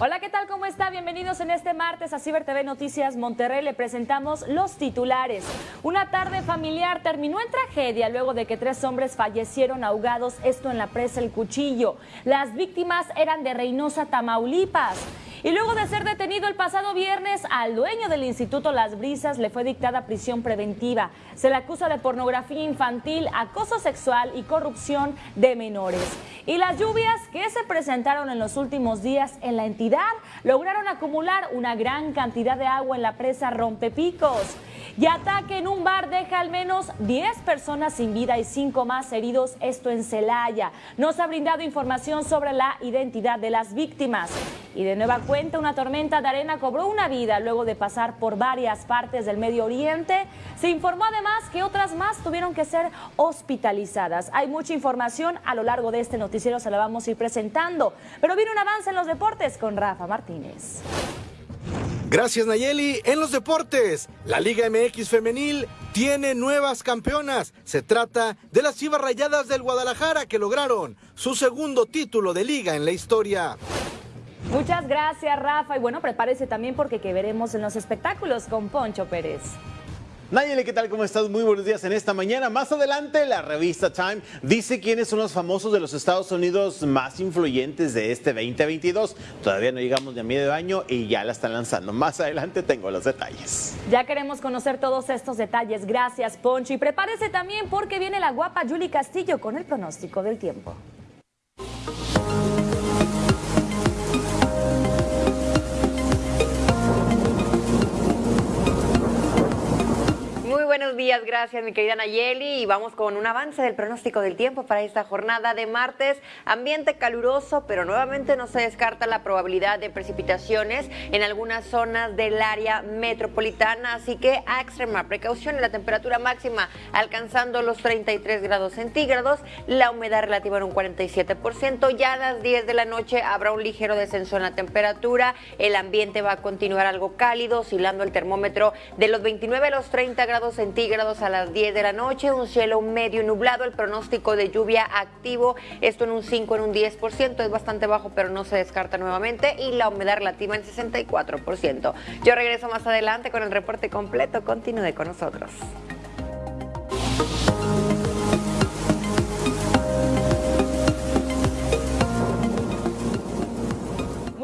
Hola, ¿qué tal? ¿Cómo está? Bienvenidos en este martes a Ciber TV Noticias Monterrey. Le presentamos los titulares. Una tarde familiar terminó en tragedia luego de que tres hombres fallecieron ahogados, esto en la presa El Cuchillo. Las víctimas eran de Reynosa, Tamaulipas. Y luego de ser detenido el pasado viernes, al dueño del Instituto Las Brisas le fue dictada prisión preventiva. Se le acusa de pornografía infantil, acoso sexual y corrupción de menores. Y las lluvias que se presentaron en los últimos días en la entidad lograron acumular una gran cantidad de agua en la presa Rompepicos. Y ataque en un bar deja al menos 10 personas sin vida y 5 más heridos, esto en Celaya. Nos ha brindado información sobre la identidad de las víctimas. Y de nueva cuenta, una tormenta de arena cobró una vida luego de pasar por varias partes del Medio Oriente. Se informó además que otras más tuvieron que ser hospitalizadas. Hay mucha información a lo largo de este noticiero, se la vamos a ir presentando. Pero viene un avance en los deportes con Rafa Martínez. Gracias Nayeli. En los deportes, la Liga MX femenil tiene nuevas campeonas. Se trata de las Chivas Rayadas del Guadalajara que lograron su segundo título de liga en la historia. Muchas gracias Rafa y bueno, prepárese también porque que veremos en los espectáculos con Poncho Pérez. Nayeli, ¿qué tal? ¿Cómo estás? Muy buenos días en esta mañana. Más adelante, la revista Time dice quiénes son los famosos de los Estados Unidos más influyentes de este 2022. Todavía no llegamos ni a medio año y ya la están lanzando. Más adelante tengo los detalles. Ya queremos conocer todos estos detalles. Gracias, Poncho. Y prepárese también porque viene la guapa Julie Castillo con el pronóstico del tiempo. Buenos días, gracias mi querida Nayeli. Y vamos con un avance del pronóstico del tiempo para esta jornada de martes. Ambiente caluroso, pero nuevamente no se descarta la probabilidad de precipitaciones en algunas zonas del área metropolitana, así que a extrema precaución la temperatura máxima alcanzando los 33 grados centígrados, la humedad relativa en un 47%, ya a las 10 de la noche habrá un ligero descenso en la temperatura, el ambiente va a continuar algo cálido, oscilando el termómetro de los 29 a los 30 grados centígrados a las 10 de la noche, un cielo medio nublado, el pronóstico de lluvia activo, esto en un 5, en un 10%, es bastante bajo, pero no se descarta nuevamente, y la humedad relativa en 64%. Yo regreso más adelante con el reporte completo, continúe con nosotros.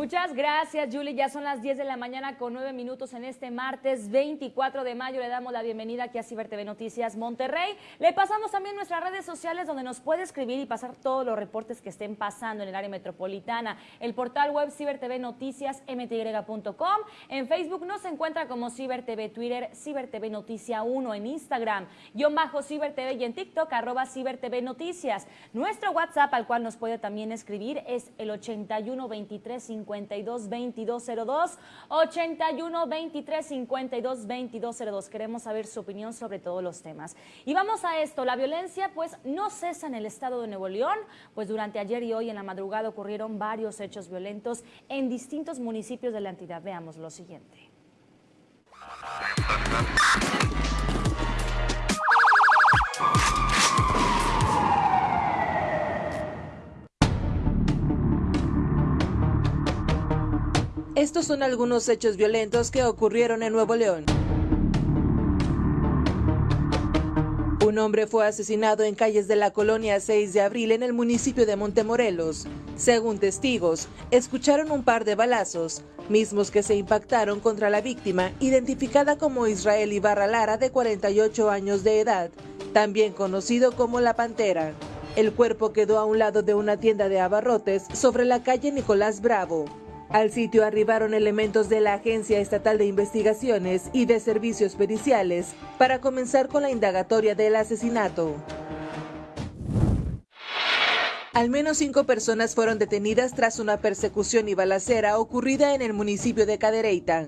Muchas gracias, Julie. Ya son las 10 de la mañana con 9 minutos en este martes 24 de mayo. Le damos la bienvenida aquí a Ciber TV Noticias Monterrey. Le pasamos también nuestras redes sociales donde nos puede escribir y pasar todos los reportes que estén pasando en el área metropolitana. El portal web Ciber TV Noticias mty.com. En Facebook nos encuentra como Ciber TV, Twitter Ciber TV Noticia 1, en Instagram, guion bajo Ciber TV y en TikTok arroba Ciber TV Noticias. Nuestro WhatsApp al cual nos puede también escribir es el 81 23 50 52 2202 81 23 52 2202. Queremos saber su opinión sobre todos los temas. Y vamos a esto, la violencia pues no cesa en el estado de Nuevo León, pues durante ayer y hoy en la madrugada ocurrieron varios hechos violentos en distintos municipios de la entidad. Veamos lo siguiente. Estos son algunos hechos violentos que ocurrieron en Nuevo León. Un hombre fue asesinado en calles de la colonia 6 de abril en el municipio de Montemorelos. Según testigos, escucharon un par de balazos, mismos que se impactaron contra la víctima, identificada como Israel Ibarra Lara, de 48 años de edad, también conocido como La Pantera. El cuerpo quedó a un lado de una tienda de abarrotes sobre la calle Nicolás Bravo. Al sitio arribaron elementos de la Agencia Estatal de Investigaciones y de Servicios Periciales para comenzar con la indagatoria del asesinato. Al menos cinco personas fueron detenidas tras una persecución y balacera ocurrida en el municipio de Cadereyta.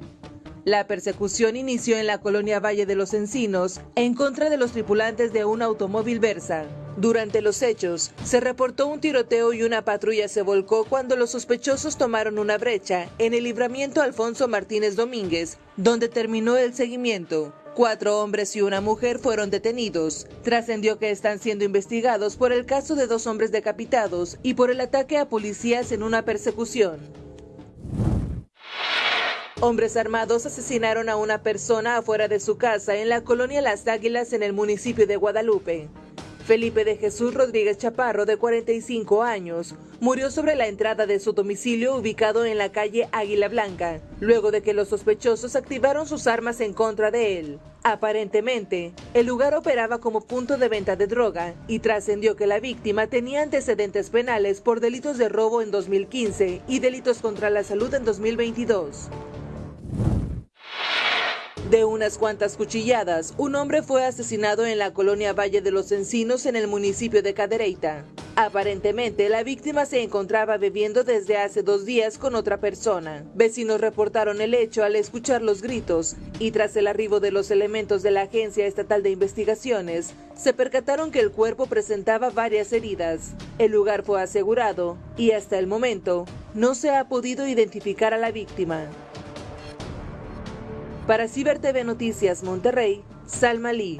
La persecución inició en la colonia Valle de los Encinos en contra de los tripulantes de un automóvil Versa. Durante los hechos, se reportó un tiroteo y una patrulla se volcó cuando los sospechosos tomaron una brecha en el libramiento Alfonso Martínez Domínguez, donde terminó el seguimiento. Cuatro hombres y una mujer fueron detenidos. Trascendió que están siendo investigados por el caso de dos hombres decapitados y por el ataque a policías en una persecución. Hombres armados asesinaron a una persona afuera de su casa en la colonia Las Águilas en el municipio de Guadalupe. Felipe de Jesús Rodríguez Chaparro, de 45 años, murió sobre la entrada de su domicilio ubicado en la calle Águila Blanca, luego de que los sospechosos activaron sus armas en contra de él. Aparentemente, el lugar operaba como punto de venta de droga y trascendió que la víctima tenía antecedentes penales por delitos de robo en 2015 y delitos contra la salud en 2022. De unas cuantas cuchilladas, un hombre fue asesinado en la colonia Valle de los Encinos en el municipio de Cadereyta. Aparentemente, la víctima se encontraba bebiendo desde hace dos días con otra persona. Vecinos reportaron el hecho al escuchar los gritos y tras el arribo de los elementos de la Agencia Estatal de Investigaciones, se percataron que el cuerpo presentaba varias heridas. El lugar fue asegurado y hasta el momento no se ha podido identificar a la víctima. Para Ciber TV Noticias Monterrey, Salma Lee.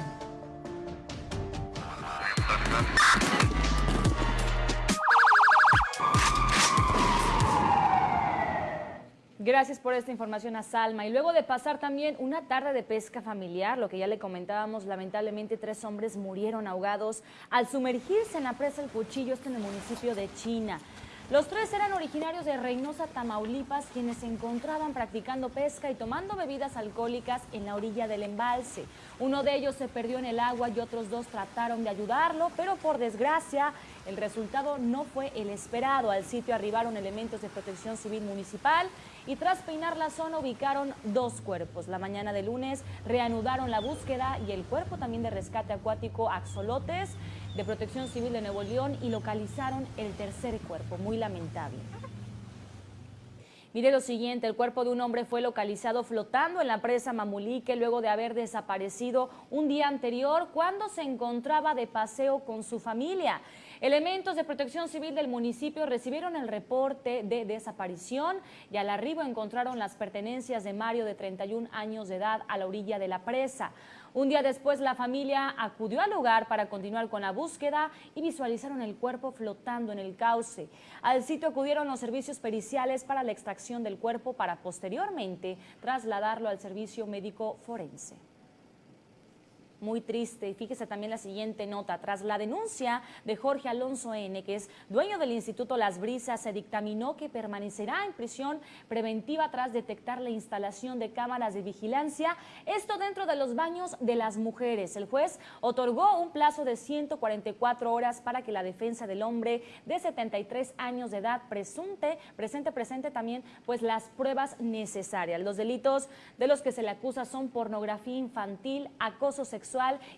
Gracias por esta información a Salma. Y luego de pasar también una tarde de pesca familiar, lo que ya le comentábamos, lamentablemente tres hombres murieron ahogados al sumergirse en la presa El Cuchillo, esto en el municipio de China. Los tres eran originarios de Reynosa, Tamaulipas, quienes se encontraban practicando pesca y tomando bebidas alcohólicas en la orilla del embalse. Uno de ellos se perdió en el agua y otros dos trataron de ayudarlo, pero por desgracia el resultado no fue el esperado. Al sitio arribaron elementos de protección civil municipal y tras peinar la zona ubicaron dos cuerpos. La mañana de lunes reanudaron la búsqueda y el cuerpo también de rescate acuático Axolotes de Protección Civil de Nuevo León y localizaron el tercer cuerpo, muy lamentable. Mire lo siguiente, el cuerpo de un hombre fue localizado flotando en la presa Mamulique luego de haber desaparecido un día anterior cuando se encontraba de paseo con su familia. Elementos de protección civil del municipio recibieron el reporte de desaparición y al arribo encontraron las pertenencias de Mario de 31 años de edad a la orilla de la presa. Un día después la familia acudió al lugar para continuar con la búsqueda y visualizaron el cuerpo flotando en el cauce. Al sitio acudieron los servicios periciales para la extracción del cuerpo para posteriormente trasladarlo al servicio médico forense muy triste. Y fíjese también la siguiente nota. Tras la denuncia de Jorge Alonso N., que es dueño del Instituto Las Brisas, se dictaminó que permanecerá en prisión preventiva tras detectar la instalación de cámaras de vigilancia, esto dentro de los baños de las mujeres. El juez otorgó un plazo de 144 horas para que la defensa del hombre de 73 años de edad presunte, presente, presente también, pues las pruebas necesarias. Los delitos de los que se le acusa son pornografía infantil, acoso sexual,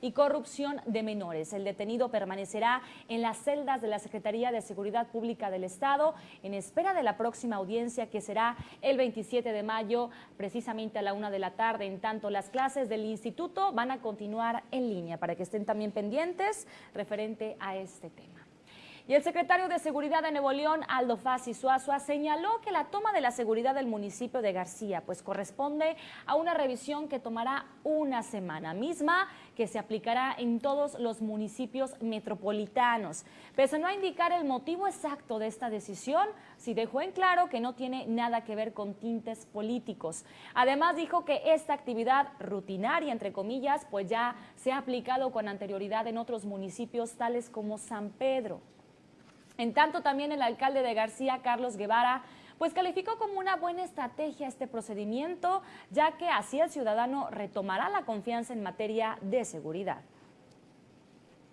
y corrupción de menores. El detenido permanecerá en las celdas de la Secretaría de Seguridad Pública del Estado en espera de la próxima audiencia que será el 27 de mayo, precisamente a la una de la tarde. En tanto, las clases del instituto van a continuar en línea para que estén también pendientes referente a este tema. Y el secretario de Seguridad de Nuevo León, Aldo Fassi Suazua, señaló que la toma de la seguridad del municipio de García pues corresponde a una revisión que tomará una semana misma que se aplicará en todos los municipios metropolitanos. Pese a no indicar el motivo exacto de esta decisión, sí dejó en claro que no tiene nada que ver con tintes políticos. Además dijo que esta actividad rutinaria, entre comillas, pues ya se ha aplicado con anterioridad en otros municipios tales como San Pedro. En tanto, también el alcalde de García, Carlos Guevara, pues calificó como una buena estrategia este procedimiento, ya que así el ciudadano retomará la confianza en materia de seguridad.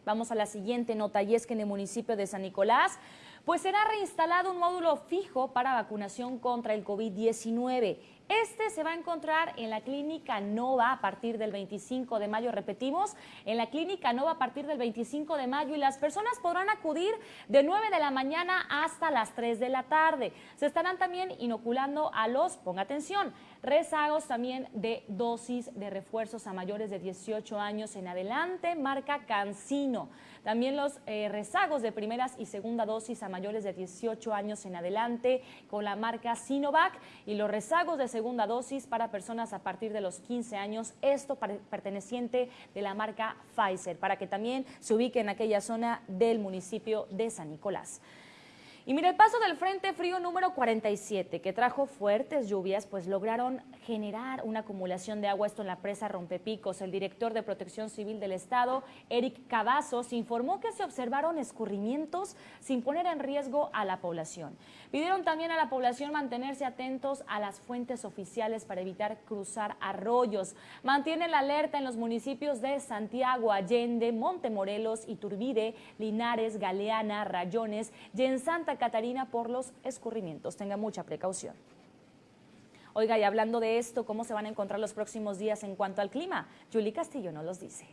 Vamos a la siguiente nota y es que en el municipio de San Nicolás pues será reinstalado un módulo fijo para vacunación contra el COVID-19. Este se va a encontrar en la Clínica Nova a partir del 25 de mayo. Repetimos, en la Clínica Nova a partir del 25 de mayo y las personas podrán acudir de 9 de la mañana hasta las 3 de la tarde. Se estarán también inoculando a los, ponga atención, rezagos también de dosis de refuerzos a mayores de 18 años en adelante, marca Cancino. También los eh, rezagos de primeras y segunda dosis a mayores de 18 años en adelante con la marca Sinovac y los rezagos de segunda dosis para personas a partir de los 15 años, esto perteneciente de la marca Pfizer, para que también se ubique en aquella zona del municipio de San Nicolás. Y mira, el paso del Frente Frío número 47, que trajo fuertes lluvias, pues lograron generar una acumulación de agua, esto en la presa Rompepicos. El director de Protección Civil del Estado, Eric Cavazos, informó que se observaron escurrimientos sin poner en riesgo a la población. Pidieron también a la población mantenerse atentos a las fuentes oficiales para evitar cruzar arroyos. Mantiene la alerta en los municipios de Santiago, Allende, Montemorelos, Iturbide, Linares, Galeana, Rayones y en Santa Catarina por los escurrimientos. Tenga mucha precaución. Oiga, y hablando de esto, ¿cómo se van a encontrar los próximos días en cuanto al clima? Julie Castillo nos los dice.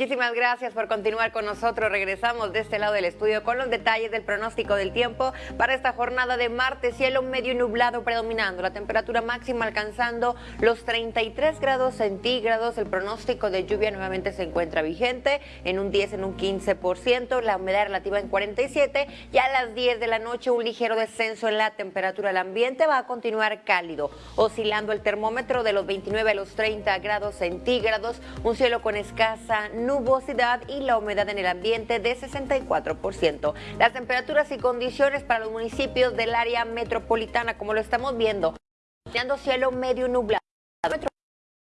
Muchísimas gracias por continuar con nosotros. Regresamos de este lado del estudio con los detalles del pronóstico del tiempo para esta jornada de martes. Cielo medio nublado predominando, la temperatura máxima alcanzando los 33 grados centígrados. El pronóstico de lluvia nuevamente se encuentra vigente en un 10, en un 15%, la humedad relativa en 47 y a las 10 de la noche un ligero descenso en la temperatura. El ambiente va a continuar cálido, oscilando el termómetro de los 29 a los 30 grados centígrados, un cielo con escasa nubosidad y la humedad en el ambiente de 64%. Las temperaturas y condiciones para los municipios del área metropolitana, como lo estamos viendo, cielo medio nublado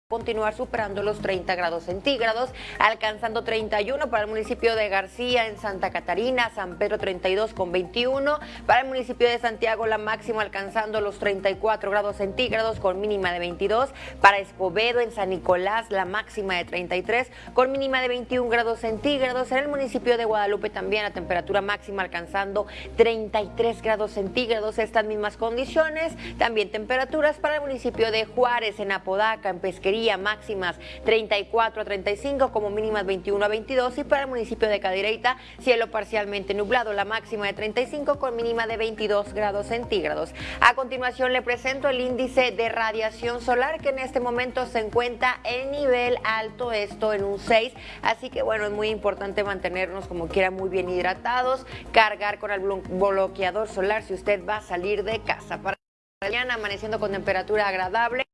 continuar superando los 30 grados centígrados, alcanzando 31 para el municipio de García en Santa Catarina, San Pedro 32 con 21, para el municipio de Santiago la máxima alcanzando los 34 grados centígrados con mínima de 22, para Escobedo en San Nicolás la máxima de 33 con mínima de 21 grados centígrados, en el municipio de Guadalupe también la temperatura máxima alcanzando 33 grados centígrados, estas mismas condiciones, también temperaturas para el municipio de Juárez en Apodaca, en Pesquería, máximas 34 a 35 como mínimas 21 a 22 y para el municipio de Cadireita cielo parcialmente nublado, la máxima de 35 con mínima de 22 grados centígrados. A continuación le presento el índice de radiación solar que en este momento se encuentra en nivel alto, esto en un 6, así que bueno, es muy importante mantenernos como quiera muy bien hidratados, cargar con el bloqueador solar si usted va a salir de casa. Para mañana amaneciendo con temperatura agradable.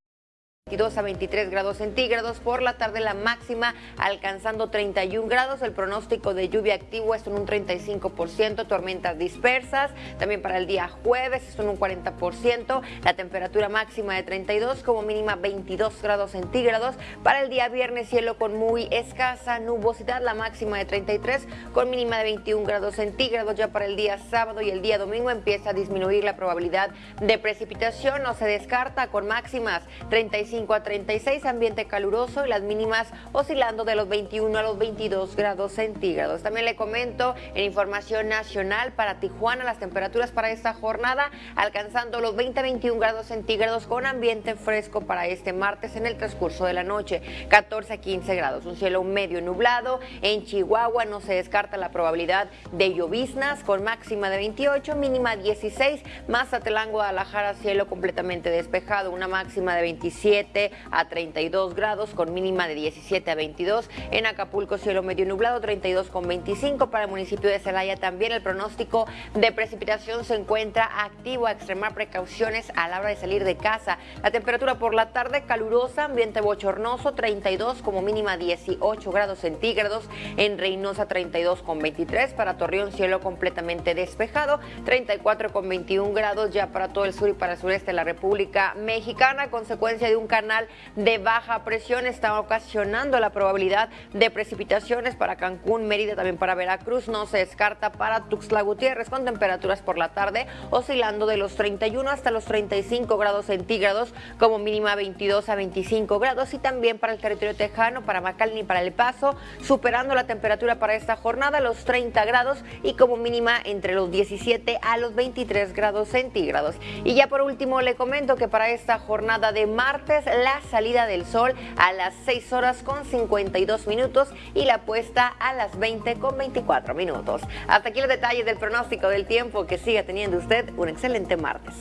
22 a 23 grados centígrados. Por la tarde la máxima alcanzando 31 grados. El pronóstico de lluvia activo es en un 35%, tormentas dispersas. También para el día jueves es en un 40%. La temperatura máxima de 32 como mínima 22 grados centígrados. Para el día viernes cielo con muy escasa nubosidad. La máxima de 33 con mínima de 21 grados centígrados. Ya para el día sábado y el día domingo empieza a disminuir la probabilidad de precipitación. No se descarta con máximas 35 a 36, ambiente caluroso y las mínimas oscilando de los 21 a los 22 grados centígrados. También le comento en información nacional para Tijuana las temperaturas para esta jornada alcanzando los 20 a 21 grados centígrados con ambiente fresco para este martes en el transcurso de la noche, 14 a 15 grados, un cielo medio nublado. En Chihuahua no se descarta la probabilidad de lloviznas con máxima de 28, mínima 16, Mazatlán, Guadalajara, cielo completamente despejado, una máxima de 27 a 32 grados con mínima de 17 a 22. En Acapulco cielo medio nublado 32 con 25. Para el municipio de Celaya también el pronóstico de precipitación se encuentra activo a extremar precauciones a la hora de salir de casa. La temperatura por la tarde calurosa, ambiente bochornoso 32 como mínima 18 grados centígrados. En Reynosa 32 con 23. Para Torreón cielo completamente despejado 34 con 21 grados ya para todo el sur y para el sureste de la República Mexicana. Consecuencia de un canal de baja presión está ocasionando la probabilidad de precipitaciones para Cancún, Mérida, también para Veracruz. No se descarta para Tuxtla Gutiérrez con temperaturas por la tarde oscilando de los 31 hasta los 35 grados centígrados como mínima 22 a 25 grados y también para el territorio tejano, para McAllen y para El Paso, superando la temperatura para esta jornada los 30 grados y como mínima entre los 17 a los 23 grados centígrados. Y ya por último le comento que para esta jornada de martes la salida del sol a las 6 horas con 52 minutos y la puesta a las 20 con 24 minutos. Hasta aquí los detalles del pronóstico del tiempo. Que siga teniendo usted un excelente martes.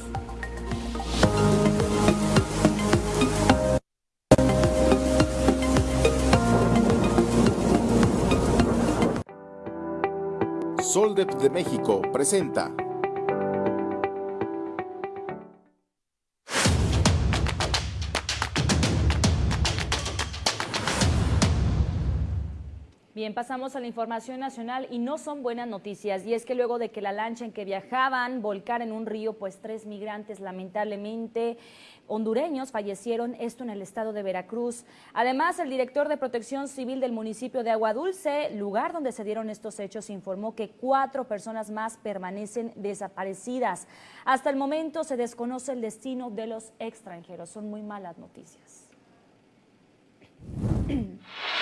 Soldep de México presenta Bien, pasamos a la información nacional y no son buenas noticias. Y es que luego de que la lancha en que viajaban volcara en un río, pues tres migrantes lamentablemente hondureños fallecieron, esto en el estado de Veracruz. Además, el director de Protección Civil del municipio de Agua Dulce, lugar donde se dieron estos hechos, informó que cuatro personas más permanecen desaparecidas. Hasta el momento se desconoce el destino de los extranjeros. Son muy malas noticias.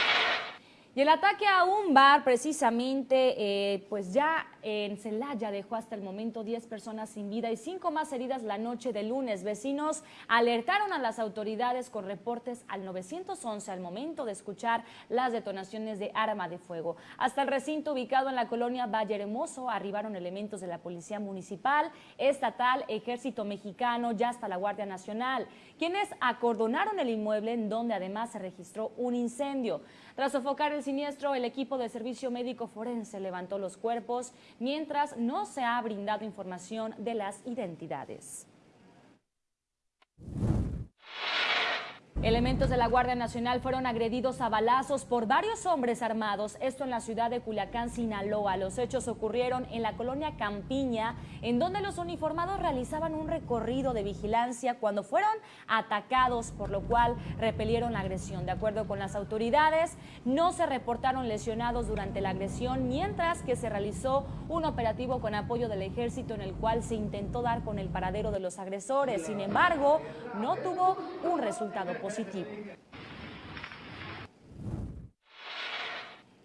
Y el ataque a un bar, precisamente, eh, pues ya en Celaya dejó hasta el momento 10 personas sin vida y 5 más heridas la noche de lunes. Vecinos alertaron a las autoridades con reportes al 911 al momento de escuchar las detonaciones de arma de fuego. Hasta el recinto ubicado en la colonia Valle Hermoso arribaron elementos de la Policía Municipal, Estatal, Ejército Mexicano y hasta la Guardia Nacional, quienes acordonaron el inmueble en donde además se registró un incendio. Tras sofocar el siniestro, el equipo de servicio médico forense levantó los cuerpos, mientras no se ha brindado información de las identidades. Elementos de la Guardia Nacional fueron agredidos a balazos por varios hombres armados, esto en la ciudad de Culiacán, Sinaloa. Los hechos ocurrieron en la colonia Campiña, en donde los uniformados realizaban un recorrido de vigilancia cuando fueron atacados, por lo cual repelieron la agresión. De acuerdo con las autoridades, no se reportaron lesionados durante la agresión, mientras que se realizó un operativo con apoyo del ejército en el cual se intentó dar con el paradero de los agresores. Sin embargo, no tuvo un resultado positivo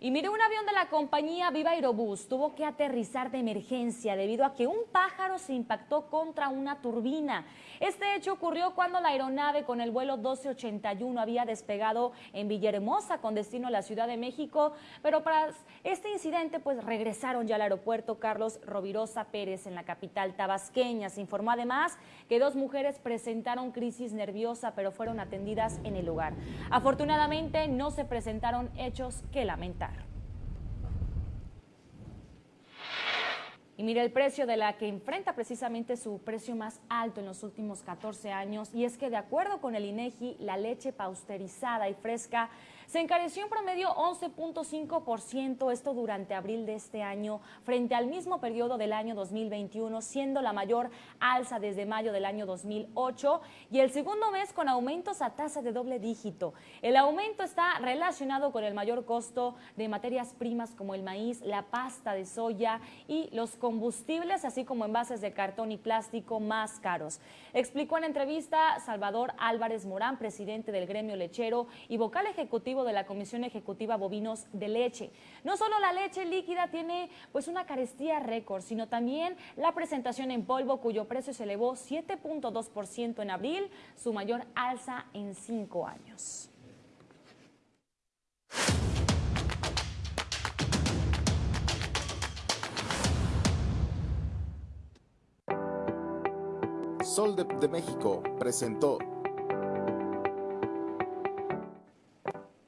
Y mire, un avión de la compañía Viva Aerobús tuvo que aterrizar de emergencia debido a que un pájaro se impactó contra una turbina. Este hecho ocurrió cuando la aeronave con el vuelo 1281 había despegado en Villahermosa con destino a la Ciudad de México, pero para este incidente pues regresaron ya al aeropuerto Carlos Rovirosa Pérez en la capital tabasqueña. Se informó además que dos mujeres presentaron crisis nerviosa pero fueron atendidas en el lugar. Afortunadamente no se presentaron hechos que lamentar. Y mire el precio de la que enfrenta precisamente su precio más alto en los últimos 14 años y es que de acuerdo con el INEGI, la leche pausterizada y fresca se encareció en promedio 11.5%, esto durante abril de este año, frente al mismo periodo del año 2021, siendo la mayor alza desde mayo del año 2008 y el segundo mes con aumentos a tasa de doble dígito. El aumento está relacionado con el mayor costo de materias primas como el maíz, la pasta de soya y los combustibles, así como envases de cartón y plástico más caros. Explicó en entrevista Salvador Álvarez Morán, presidente del gremio lechero y vocal ejecutivo de la Comisión Ejecutiva Bovinos de Leche. No solo la leche líquida tiene pues una carestía récord, sino también la presentación en polvo cuyo precio se elevó 7.2% en abril, su mayor alza en cinco años. Sol de México presentó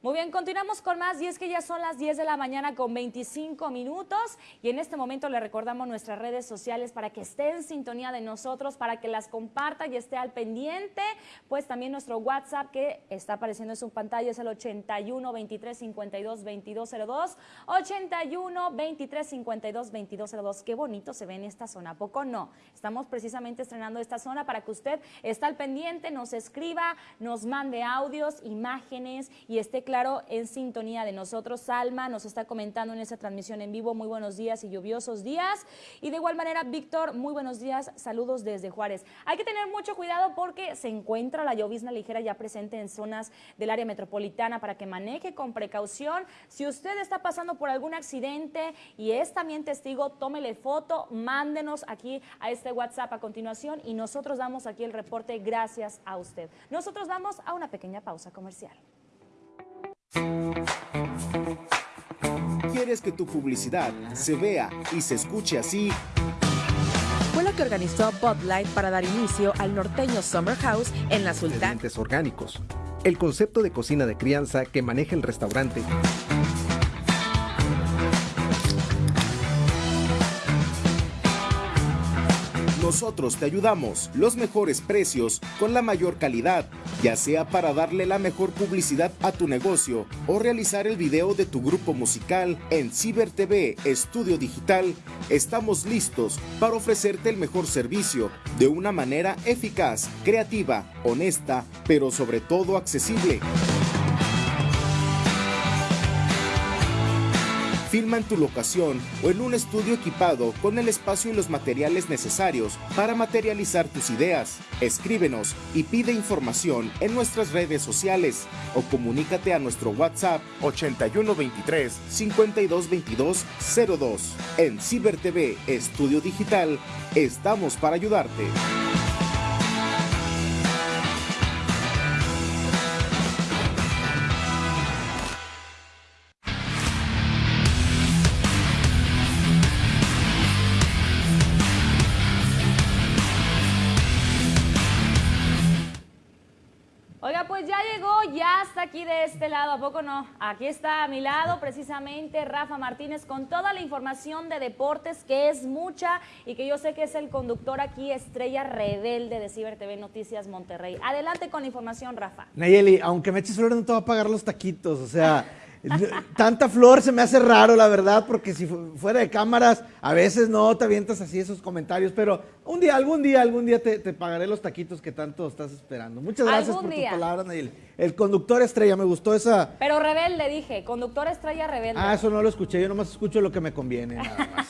Muy bien, continuamos con más y es que ya son las 10 de la mañana con 25 minutos y en este momento le recordamos nuestras redes sociales para que esté en sintonía de nosotros, para que las comparta y esté al pendiente, pues también nuestro WhatsApp que está apareciendo en su pantalla es el 81 23 52 2202, 81 23 52 2202. Qué bonito se ve en esta zona, poco no? Estamos precisamente estrenando esta zona para que usted esté al pendiente, nos escriba, nos mande audios, imágenes y esté claro claro, en sintonía de nosotros. Salma nos está comentando en esta transmisión en vivo, muy buenos días y lluviosos días. Y de igual manera, Víctor, muy buenos días, saludos desde Juárez. Hay que tener mucho cuidado porque se encuentra la llovizna ligera ya presente en zonas del área metropolitana para que maneje con precaución. Si usted está pasando por algún accidente y es también testigo, tómele foto, mándenos aquí a este WhatsApp a continuación y nosotros damos aquí el reporte gracias a usted. Nosotros vamos a una pequeña pausa comercial. ¿Quieres que tu publicidad se vea y se escuche así? Fue la que organizó Bud Light para dar inicio al norteño Summer House en la Sultana. Ingredientes orgánicos. El concepto de cocina de crianza que maneja el restaurante. Nosotros te ayudamos. Los mejores precios con la mayor calidad, ya sea para darle la mejor publicidad a tu negocio o realizar el video de tu grupo musical en Ciber TV Estudio Digital. Estamos listos para ofrecerte el mejor servicio de una manera eficaz, creativa, honesta, pero sobre todo accesible. Filma en tu locación o en un estudio equipado con el espacio y los materiales necesarios para materializar tus ideas. Escríbenos y pide información en nuestras redes sociales o comunícate a nuestro WhatsApp 8123 5222 02. En Ciber TV Estudio Digital estamos para ayudarte. Este lado, ¿a poco no? Aquí está a mi lado precisamente Rafa Martínez con toda la información de deportes, que es mucha y que yo sé que es el conductor aquí, estrella rebelde de Ciber TV Noticias Monterrey. Adelante con la información, Rafa. Nayeli, aunque me eches flores no te va a pagar los taquitos, o sea... Tanta flor se me hace raro, la verdad, porque si fuera de cámaras, a veces no te avientas así esos comentarios, pero un día, algún día, algún día te, pagaré los taquitos que tanto estás esperando. Muchas gracias por tus palabras, Nayeli. El conductor estrella, me gustó esa. Pero rebelde, dije, conductor estrella rebelde. Ah, eso no lo escuché, yo nomás escucho lo que me conviene, nada más.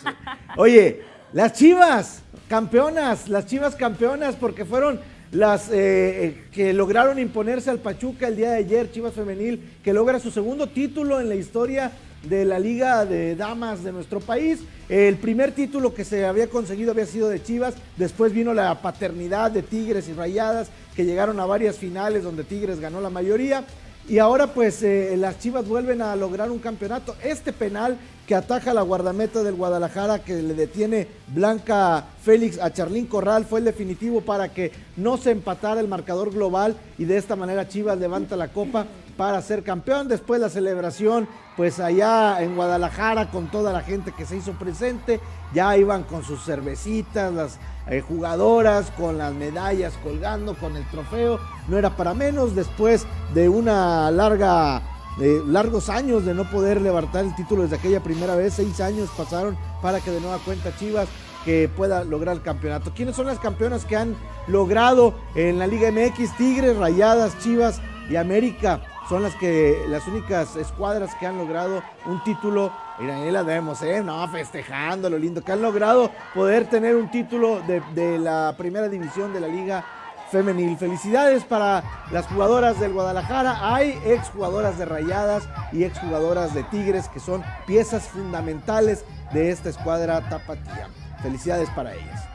Oye, las chivas, campeonas, las chivas campeonas, porque fueron las eh, eh, que lograron imponerse al Pachuca el día de ayer, Chivas Femenil, que logra su segundo título en la historia de la Liga de Damas de nuestro país. El primer título que se había conseguido había sido de Chivas, después vino la paternidad de Tigres y Rayadas, que llegaron a varias finales donde Tigres ganó la mayoría. Y ahora pues eh, las Chivas vuelven a lograr un campeonato. Este penal que ataja la guardameta del Guadalajara, que le detiene Blanca Félix a Charlín Corral, fue el definitivo para que no se empatara el marcador global y de esta manera Chivas levanta la copa para ser campeón. Después la celebración, pues allá en Guadalajara con toda la gente que se hizo presente, ya iban con sus cervecitas, las eh, jugadoras, con las medallas colgando, con el trofeo, no era para menos. Después de una larga largos años de no poder levantar el título desde aquella primera vez, seis años pasaron para que de nueva cuenta Chivas que pueda lograr el campeonato. ¿Quiénes son las campeonas que han logrado en la Liga MX? Tigres, Rayadas, Chivas y América son las que las únicas escuadras que han logrado un título. Mira, ahí la vemos, ¿eh? No, festejando lo lindo, que han logrado poder tener un título de, de la primera división de la Liga femenil. Felicidades para las jugadoras del Guadalajara. Hay exjugadoras de Rayadas y exjugadoras de Tigres que son piezas fundamentales de esta escuadra tapatía. Felicidades para ellas.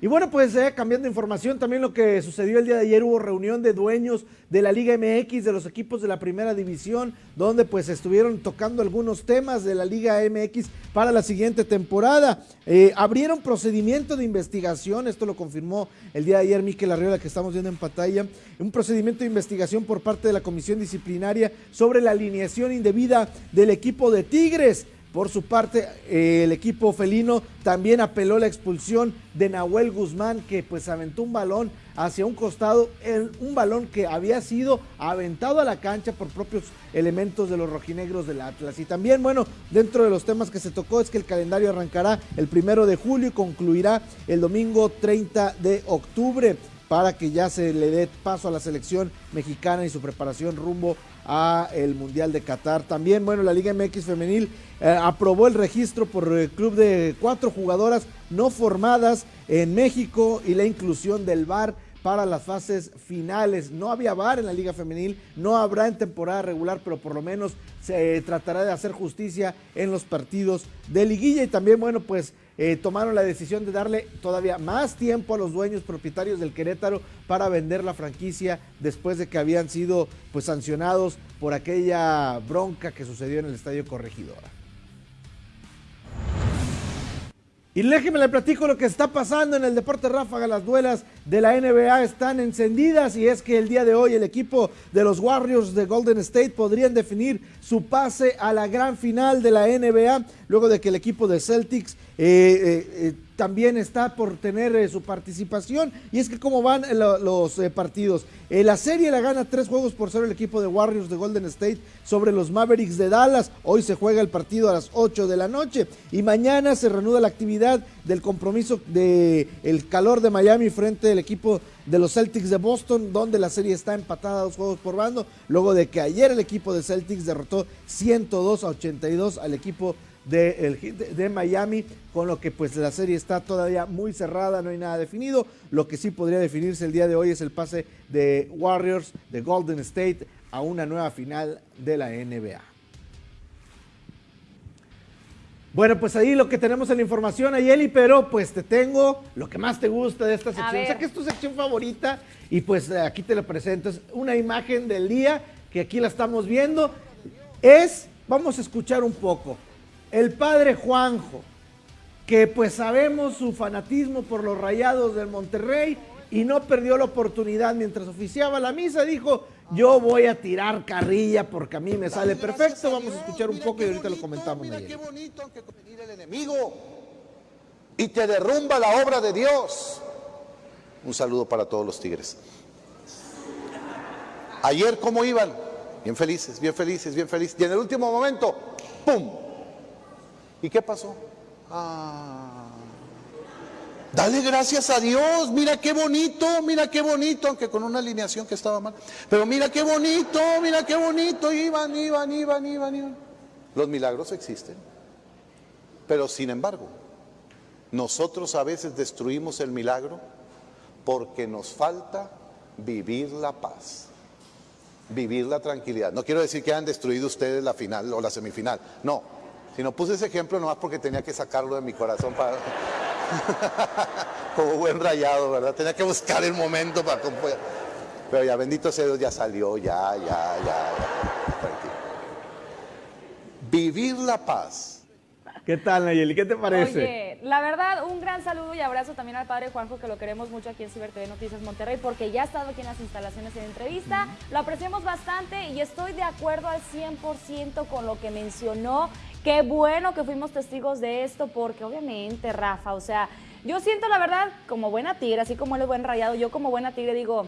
Y bueno, pues eh, cambiando información, también lo que sucedió el día de ayer hubo reunión de dueños de la Liga MX, de los equipos de la primera división, donde pues estuvieron tocando algunos temas de la Liga MX para la siguiente temporada. Eh, abrieron procedimiento de investigación, esto lo confirmó el día de ayer Miquel Arriola que estamos viendo en pantalla, un procedimiento de investigación por parte de la Comisión Disciplinaria sobre la alineación indebida del equipo de Tigres. Por su parte, eh, el equipo felino también apeló la expulsión de Nahuel Guzmán, que pues aventó un balón hacia un costado, un balón que había sido aventado a la cancha por propios elementos de los rojinegros del Atlas. Y también, bueno, dentro de los temas que se tocó es que el calendario arrancará el primero de julio y concluirá el domingo 30 de octubre para que ya se le dé paso a la selección mexicana y su preparación rumbo a el Mundial de Qatar. También, bueno, la Liga MX femenil eh, aprobó el registro por el club de cuatro jugadoras no formadas en México y la inclusión del VAR para las fases finales. No había VAR en la Liga Femenil, no habrá en temporada regular, pero por lo menos se tratará de hacer justicia en los partidos de liguilla y también, bueno, pues eh, tomaron la decisión de darle todavía más tiempo a los dueños propietarios del Querétaro para vender la franquicia después de que habían sido pues sancionados por aquella bronca que sucedió en el Estadio Corregidora. Y déjeme le platico lo que está pasando en el deporte ráfaga. Las duelas de la NBA están encendidas y es que el día de hoy el equipo de los Warriors de Golden State podrían definir su pase a la gran final de la NBA luego de que el equipo de Celtics también está por tener eh, su participación. Y es que cómo van eh, lo- los eh, partidos. Eh, la serie la gana tres juegos por cero el equipo de Warriors de Golden State sobre los Mavericks de Dallas. Hoy se juega el partido a las 8 de la noche. Y mañana se reanuda la actividad del compromiso de el calor de Miami frente al equipo de los Celtics de Boston, donde la serie está empatada a dos juegos por bando, luego de que ayer el equipo de Celtics derrotó 102 a 82 al equipo de, de- de Miami, con lo que pues la serie está todavía muy cerrada, no hay nada definido. Lo que sí podría definirse el día de hoy es el pase de Warriors de Golden State a una nueva final de la NBA. Bueno, pues ahí lo que tenemos en la información, Ayeli, pero pues te tengo lo que más te gusta de esta sección. O sea que es tu sección favorita y pues aquí te la presento. Es una imagen del día que aquí la estamos viendo. Es, vamos a escuchar un poco, el padre Juanjo, que pues sabemos su fanatismo por los rayados del Monterrey y no perdió la oportunidad mientras oficiaba la misa, dijo, yo voy a tirar carrilla porque a mí me sale perfecto. Vamos a escuchar un poco y ahorita lo comentamos. Mira qué bonito, aunque venir el enemigo y te derrumba la obra de Dios. Un saludo para todos los tigres. Ayer, ¿cómo iban? Bien felices, bien felices, bien felices. Y en el último momento, ¡pum! ¿Y qué pasó? Ah. Dale gracias a Dios, mira qué bonito, mira qué bonito, aunque con una alineación que estaba mal. Pero mira qué bonito, mira qué bonito, iban, iban, iban, iban, iban. Los milagros existen. Pero sin embargo, nosotros a veces destruimos el milagro porque nos falta vivir la paz, vivir la tranquilidad. No quiero decir que hayan destruido ustedes la final o la semifinal, no. Sino puse ese ejemplo nomás porque tenía que sacarlo de mi corazón para... Como buen rayado, ¿verdad? Tenía que buscar el momento para... Pero ya, bendito sea Dios, ya salió, ya, ya, ya, ya. Tranquilo. Vivir la paz ¿Qué tal, Nayeli? ¿Qué te parece? Oye, la verdad, un gran saludo y abrazo también al padre Juanjo, que lo queremos mucho aquí en Ciber TV Noticias Monterrey, porque ya ha estado aquí en las instalaciones en entrevista. Lo apreciamos bastante y estoy de acuerdo al 100% con lo que mencionó. Qué bueno que fuimos testigos de esto, porque obviamente, Rafa, o sea, yo siento la verdad, como buena tigre, así como él es buen rayado, yo como buena tigre digo,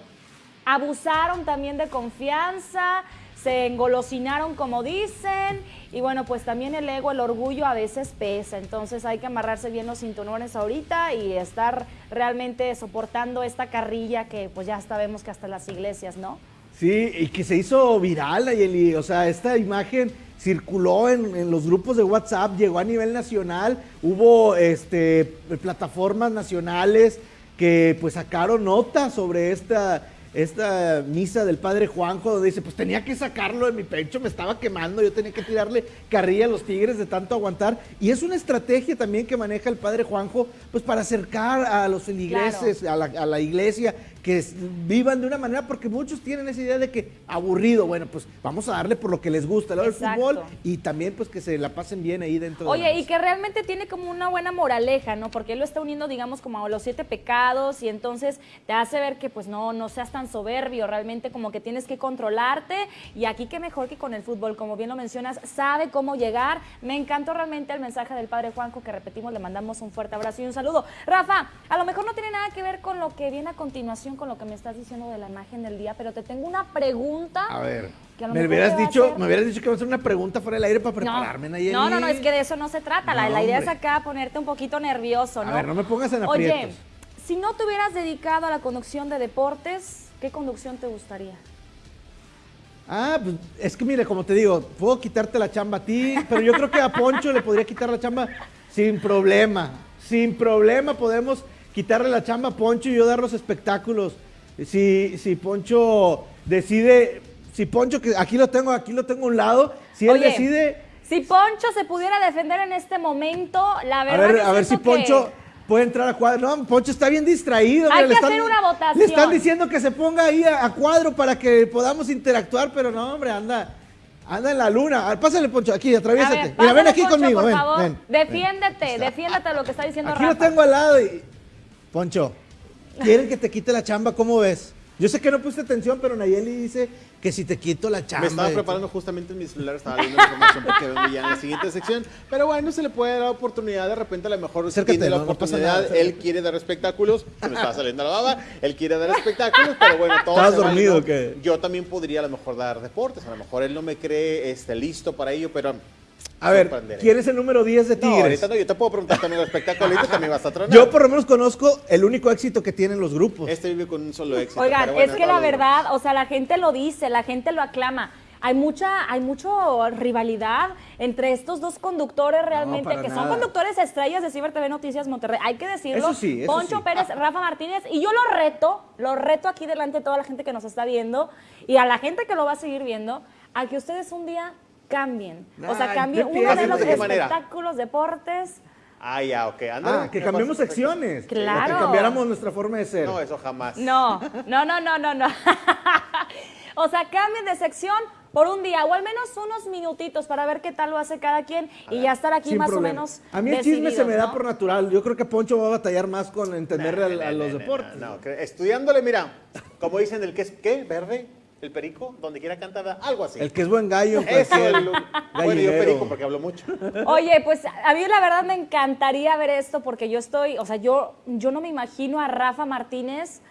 abusaron también de confianza, se engolosinaron como dicen, y bueno, pues también el ego, el orgullo a veces pesa, entonces hay que amarrarse bien los cinturones ahorita y estar realmente soportando esta carrilla que pues ya sabemos que hasta las iglesias, ¿no? Sí, y que se hizo viral, Nayeli. O sea, esta imagen circuló en, en los grupos de WhatsApp, llegó a nivel nacional, hubo este, plataformas nacionales que pues sacaron nota sobre esta, esta misa del padre Juanjo, donde dice, pues tenía que sacarlo de mi pecho, me estaba quemando, yo tenía que tirarle carrilla a los tigres de tanto aguantar. Y es una estrategia también que maneja el padre Juanjo, pues para acercar a los feligreses, a, la, a la iglesia, que vivan de una manera, porque muchos tienen esa idea de que aburrido, bueno, pues vamos a darle por lo que les gusta, el fútbol, y también pues que se la pasen bien ahí dentro de la Oye, y que realmente tiene como una buena moraleja, ¿no? Porque él lo está uniendo, digamos, como a los siete pecados y entonces te hace ver que pues no, no seas tan soberbio, realmente como que tienes que controlarte y aquí qué mejor que con el fútbol, como bien lo mencionas, sabe cómo llegar. Me encantó realmente el mensaje del padre Juanjo que repetimos, le mandamos un fuerte abrazo y un saludo. Rafa, a lo mejor no tiene nada que ver con lo que viene a continuación, con lo que me estás diciendo de la imagen del día, pero te tengo una pregunta. A ver, a me hubieras dicho, hacer- me hubieras dicho que va a hacer una pregunta fuera del aire para prepararme, no, Nayeli. no, no, no, es que de eso no se trata. La, No, la idea es acá ponerte un poquito nervioso, ¿no? A ver, no me pongas en Oye, aprietos. si no te hubieras dedicado a la conducción de deportes, ¿qué conducción te gustaría? Ah, pues es que mire, como te digo, puedo quitarte la chamba a ti, pero yo creo que a Poncho le podría quitar la chamba sin problema. Sin problema podemos quitarle la chamba a Poncho y yo dar los espectáculos. Si, si Poncho decide, si Poncho, que aquí lo tengo, aquí lo tengo a un lado, si él Oye, decide, Si Poncho se pudiera defender en este momento, la a verdad ver, que a ver si que- Poncho puede entrar a cuadro. No, Poncho está bien distraído. Hay mira, le que hacer una votación. Le están diciendo que se ponga ahí a, a cuadro para que podamos interactuar, pero no, hombre, anda, anda en la luna. A ver, Pásale, Poncho, aquí, A atraviésate. ver, Mira, ven aquí Poncho, conmigo, por ven, favor. ven, ven. Defiéndete, defiéndete de lo que está diciendo Aquí Rafa. lo tengo al lado y... Poncho, quieren que te quite la chamba, ¿cómo ves? Yo sé que no puse atención, pero Nayeli dice que si te quito la chamba. Me estaba preparando justamente en mi celular, estaba viendo la información porque vengo ya en la siguiente sección. Pero bueno, se le puede dar oportunidad, de repente a lo mejor Acércate, tiene la no, no oportunidad, nada, acércate. él quiere dar espectáculos, se me está saliendo la baba, él quiere dar espectáculos, pero bueno, todo ¿Estabas se vale, dormido ¿no? o qué? Yo también podría a lo mejor dar deportes, a lo mejor él no me cree este, listo para ello, pero A ver. ¿quién es el número 10 de No, Tigres? ahorita no, yo te puedo preguntar también el espectáculo, ahorita también vas a tronar. Yo por lo menos conozco el único éxito que tienen los grupos. Este vive con un solo éxito. Oigan, bueno, es que la verdad, o sea, la gente lo dice, la gente lo aclama. Hay mucha, hay mucho rivalidad entre estos dos conductores realmente, que son conductores estrellas de Ciber TV Noticias Monterrey. Hay que decirlo. Eso sí, eso Poncho sí. Pérez, Rafa Martínez, y yo lo reto, lo reto aquí delante de toda la gente que nos está viendo y a la gente que lo va a seguir viendo, a que ustedes un día cambien. o sea, cambien no uno de los ¿De qué manera? espectáculos, deportes. Ah, ya, ok. ándale. Ah, que cambiemos secciones. Claro. Que cambiáramos nuestra forma de ser. No, eso jamás. No, no, no, no, no, no. o sea, cambien de sección por un día o al menos unos minutitos para ver qué tal lo hace cada quien y ya estar aquí Sin más problema. o menos. A mí el chisme se me da ¿no? por natural. Yo creo que Poncho va a batallar más con entenderle a, a los No, deportes. No, no, estudiándole, mira, como dicen, el que es, ¿qué? ¿Verde? ¿El perico? Donde quiera cantar, algo así. El que es buen gallo. Eso, el, bueno, yo perico porque hablo mucho. Oye, pues a mí la verdad me encantaría ver esto porque yo estoy, o sea, yo, yo no me imagino a Rafa Martínez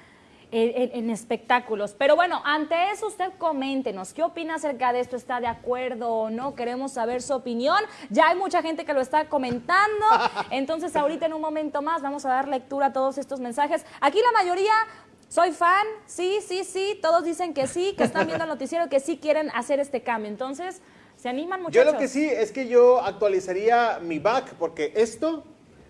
en, en- en espectáculos. Pero bueno, ante eso usted coméntenos, ¿qué opina acerca de esto? ¿Está de acuerdo o no? Queremos saber su opinión. Ya hay mucha gente que lo está comentando. Entonces ahorita en un momento más vamos a dar lectura a todos estos mensajes. Aquí la mayoría... Soy fan, sí, sí, sí, todos dicen que sí, que están viendo el noticiero, que sí quieren hacer este cambio. Entonces, ¿se animan Yo muchachos? lo que sí es que yo actualizaría mi back porque esto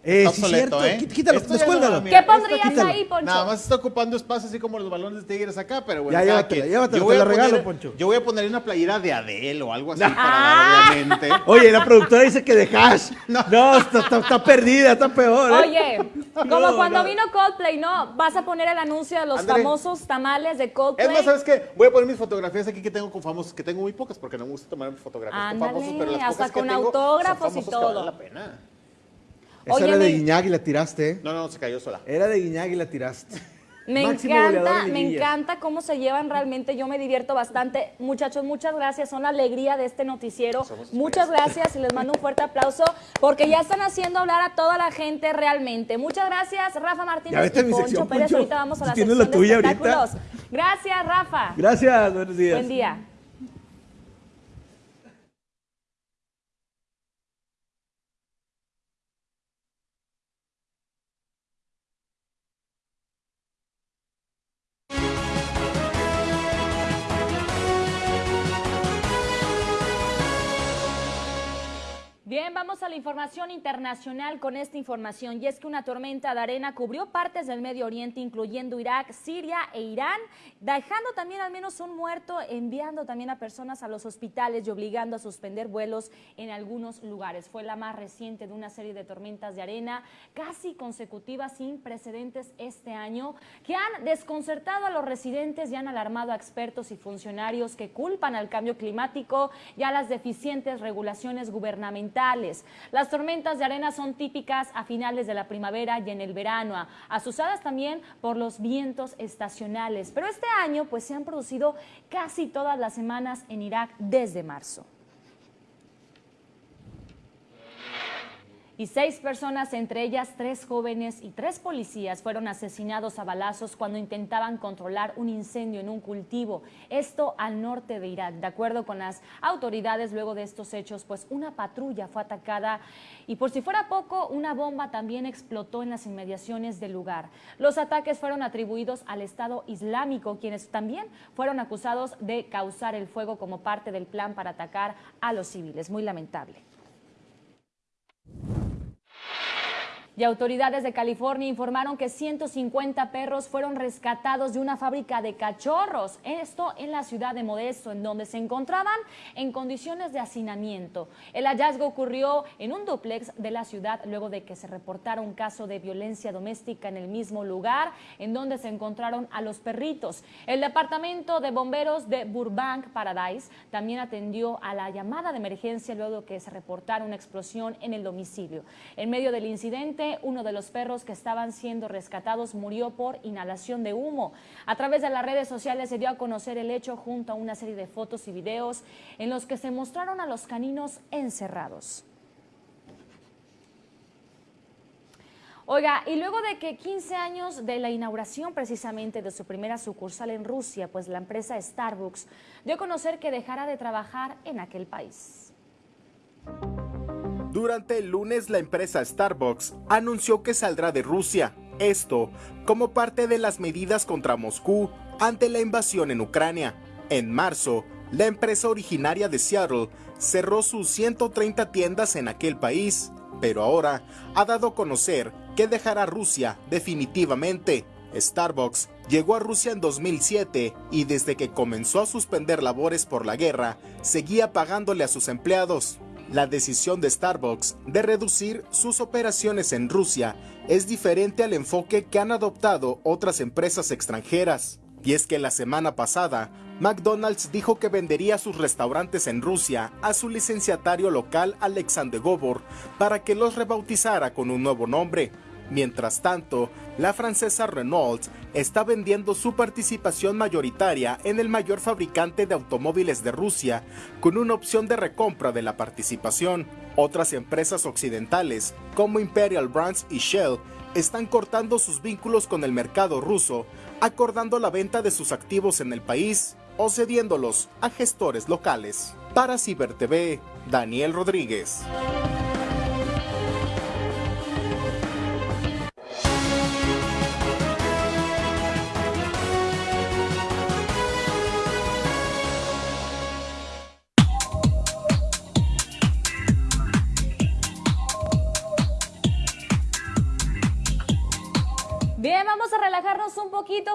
Eh, está sí, obsoleto, cierto. ¿eh? Quí- quítalo, Esto ya descuélgalo. no, mira, ¿Qué pondrías ahí, Poncho? Nada más está ocupando espacio así como los balones de tigres acá, pero bueno. Ya, cada llévatela, quien. llévatela, Yo te voy la a poner- regalo, Poncho. Yo voy a poner una playera de Adele o algo así para dar, obviamente. Oye, la productora dice que de hash. No. No, está, está- está perdida, está peor. ¿eh? Oye, como No, cuando no. vino Coldplay, ¿no? Vas a poner el anuncio de los Ándale. famosos tamales de Coldplay. Es más, ¿sabes qué? Voy a poner mis fotografías aquí que tengo con famosos, que tengo muy pocas porque no me gusta tomar fotografías Ándale, con famosos, pero las hasta pocas que con tengo autógrafos y famosos que todo. valen la pena. Esa Oye, era de mi- Guiñac y la tiraste. No, no, se cayó sola. Era de Guiñac y la tiraste. Me Máximo encanta, en me encanta cómo se llevan realmente. Yo me divierto bastante. Muchachos, muchas gracias. Son la alegría de este noticiero. Somos Muchas gracias y les mando un fuerte aplauso porque ya están haciendo hablar a toda la gente realmente. Muchas gracias, Rafa Martínez Ya vete y Poncho sección, Pérez. Poncho. Ahorita vamos a la Tienes sección la tuya de ahorita. Gracias, Rafa. Gracias, buenos días. Buen día. Vamos a la información internacional con esta información y es que una tormenta de arena cubrió partes del Medio Oriente, incluyendo Irak, Siria e Irán, dejando también al menos un muerto, enviando también a personas a los hospitales y obligando a suspender vuelos en algunos lugares. Fue la más reciente de una serie de tormentas de arena casi consecutivas sin precedentes este año que han desconcertado a los residentes y han alarmado a expertos y funcionarios que culpan al cambio climático y a las deficientes regulaciones gubernamentales. Las tormentas de arena son típicas a finales de la primavera y en el verano, asusadas también por los vientos estacionales. Pero este año pues se han producido casi todas las semanas en Irak desde marzo. Y seis personas, entre ellas tres jóvenes y tres policías, fueron asesinados a balazos cuando intentaban controlar un incendio en un cultivo. Esto al norte de Irak. De acuerdo con las autoridades, luego de estos hechos, pues una patrulla fue atacada y por si fuera poco, una bomba también explotó en las inmediaciones del lugar. Los ataques fueron atribuidos al Estado Islámico, quienes también fueron acusados de causar el fuego como parte del plan para atacar a los civiles. Muy lamentable. Y autoridades de California informaron que 150 perros fueron rescatados de una fábrica de cachorros, esto en la ciudad de Modesto, en donde se encontraban en condiciones de hacinamiento. El hallazgo ocurrió en un dúplex de la ciudad luego de que se reportara un caso de violencia doméstica en el mismo lugar en donde se encontraron a los perritos. El departamento de bomberos de Burbank Paradise también atendió a la llamada de emergencia luego de que se reportara una explosión en el domicilio. En medio del incidente, uno de los perros que estaban siendo rescatados murió por inhalación de humo. A través de las redes sociales se dio a conocer el hecho junto a una serie de fotos y videos en los que se mostraron a los caninos encerrados. Oiga, y luego de que 15 años de la inauguración precisamente de su primera sucursal en Rusia, pues la empresa Starbucks dio a conocer que dejará de trabajar en aquel país. Durante el lunes la empresa Starbucks anunció que saldrá de Rusia, esto como parte de las medidas contra Moscú ante la invasión en Ucrania. En marzo, la empresa originaria de Seattle cerró sus 130 tiendas en aquel país, pero ahora ha dado a conocer que dejará Rusia definitivamente. Starbucks llegó a Rusia en 2007 y desde que comenzó a suspender labores por la guerra, seguía pagándole a sus empleados. La decisión de Starbucks de reducir sus operaciones en Rusia es diferente al enfoque que han adoptado otras empresas extranjeras. Y es que la semana pasada, McDonald's dijo que vendería sus restaurantes en Rusia a su licenciatario local Alexander Gobor para que los rebautizara con un nuevo nombre. Mientras tanto, la francesa Renault está vendiendo su participación mayoritaria en el mayor fabricante de automóviles de Rusia, con una opción de recompra de la participación. Otras empresas occidentales, como Imperial Brands y Shell, están cortando sus vínculos con el mercado ruso, acordando la venta de sus activos en el país o cediéndolos a gestores locales. Para CiberTV, Daniel Rodríguez.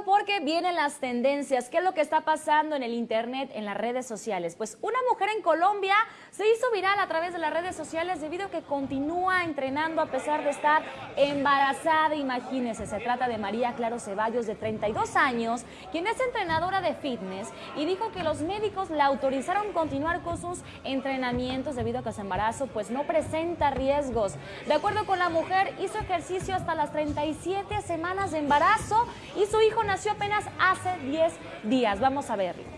Porque vienen las tendencias. ¿Qué es lo que está pasando en el Internet, en las redes sociales? Pues una mujer en Colombia se hizo viral a través de las redes sociales debido a que continúa entrenando a pesar de estar embarazada. Imagínense, se trata de María Claro Ceballos, de 32 años, quien es entrenadora de fitness y dijo que los médicos la autorizaron continuar con sus entrenamientos debido a que su embarazo pues no presenta riesgos. De acuerdo con la mujer, hizo ejercicio hasta las 37 semanas de embarazo y su hijo nació apenas hace 10 días. Vamos a verlo.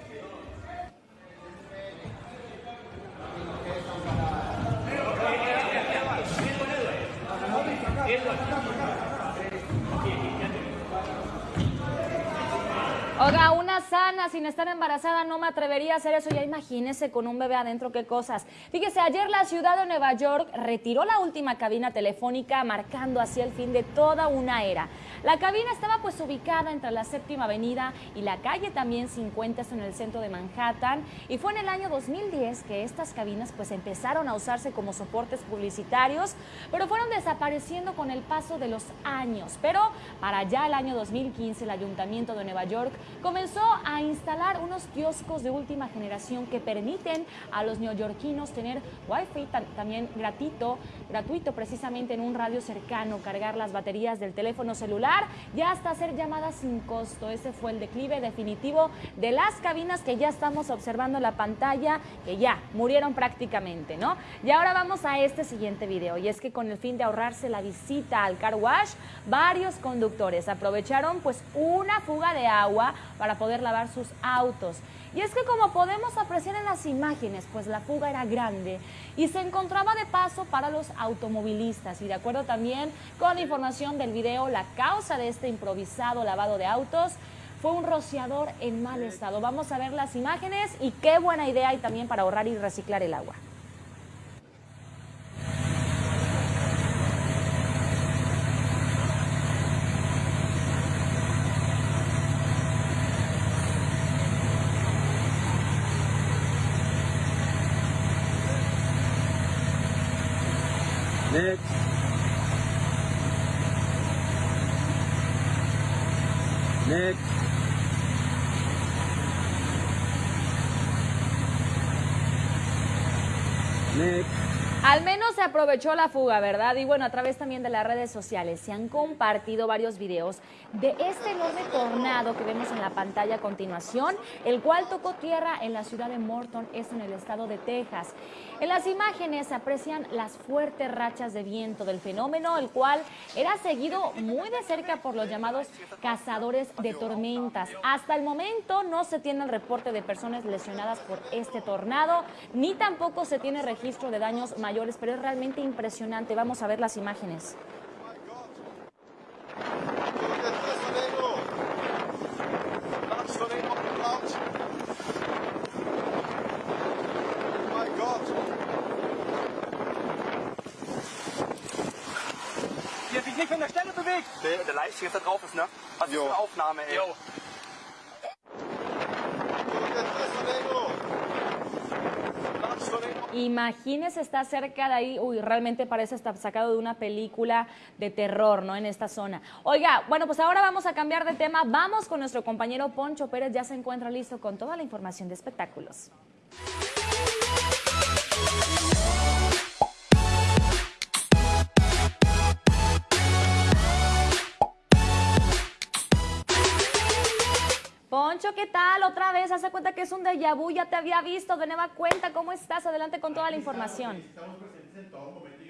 Oiga, una sana sin estar embarazada no me atrevería a hacer eso. Ya imagínese con un bebé adentro qué cosas. Fíjese, ayer la ciudad de Nueva York retiró la última cabina telefónica marcando así el fin de toda una era. La cabina estaba pues ubicada entre la séptima avenida y la calle también 50 en el centro de Manhattan y fue en el año 2010 que estas cabinas pues empezaron a usarse como soportes publicitarios, pero fueron desapareciendo con el paso de los años. Pero para ya el año 2015 el Ayuntamiento de Nueva York comenzó a instalar unos kioscos de última generación que permiten a los neoyorquinos tener wifi también gratuito, gratuito precisamente en un radio cercano, cargar las baterías del teléfono celular y hasta hacer llamadas sin costo. Ese fue el declive definitivo de las cabinas que ya estamos observando en la pantalla, que ya murieron prácticamente, ¿no? Y ahora vamos a este siguiente video y es que con el fin de ahorrarse la visita al car wash, varios conductores aprovecharon pues una fuga de agua para poder lavar sus autos. Y es que como podemos apreciar en las imágenes, pues la fuga era grande y se encontraba de paso para los automovilistas. Y de acuerdo también con la información del video, la causa de este improvisado lavado de autos fue un rociador en mal estado. Vamos a ver las imágenes y qué buena idea hay también para ahorrar y reciclar el agua. Next. Next. Al menos aprovechó la fuga, ¿verdad? Y bueno, a través también de las redes sociales se han compartido varios videos de este enorme tornado que vemos en la pantalla a continuación, el cual tocó tierra en la ciudad de Morton, es en el estado de Texas. En las imágenes se aprecian las fuertes rachas de viento del fenómeno, el cual era seguido muy de cerca por los llamados cazadores de tormentas. Hasta el momento no se tiene el reporte de personas lesionadas por este tornado, ni tampoco se tiene registro de daños mayores, pero es realmente impresionante. Vamos a ver las imágenes. Die hat sich nicht von der Stelle bewegt. Der, der Livestream da drauf ist, ne? Was ist für eine Aufnahme, ey? Jo. Imagínese estar cerca de ahí, uy, realmente parece estar sacado de una película de terror, ¿no? En esta zona. Oiga, bueno, pues ahora vamos a cambiar de tema. Vamos con nuestro compañero Poncho Pérez, ya se encuentra listo con toda la información de espectáculos. ¿Qué tal? Otra vez, hace cuenta que es un déjà vu, ya te había visto, de nueva cuenta, ¿cómo estás? Adelante con toda la información.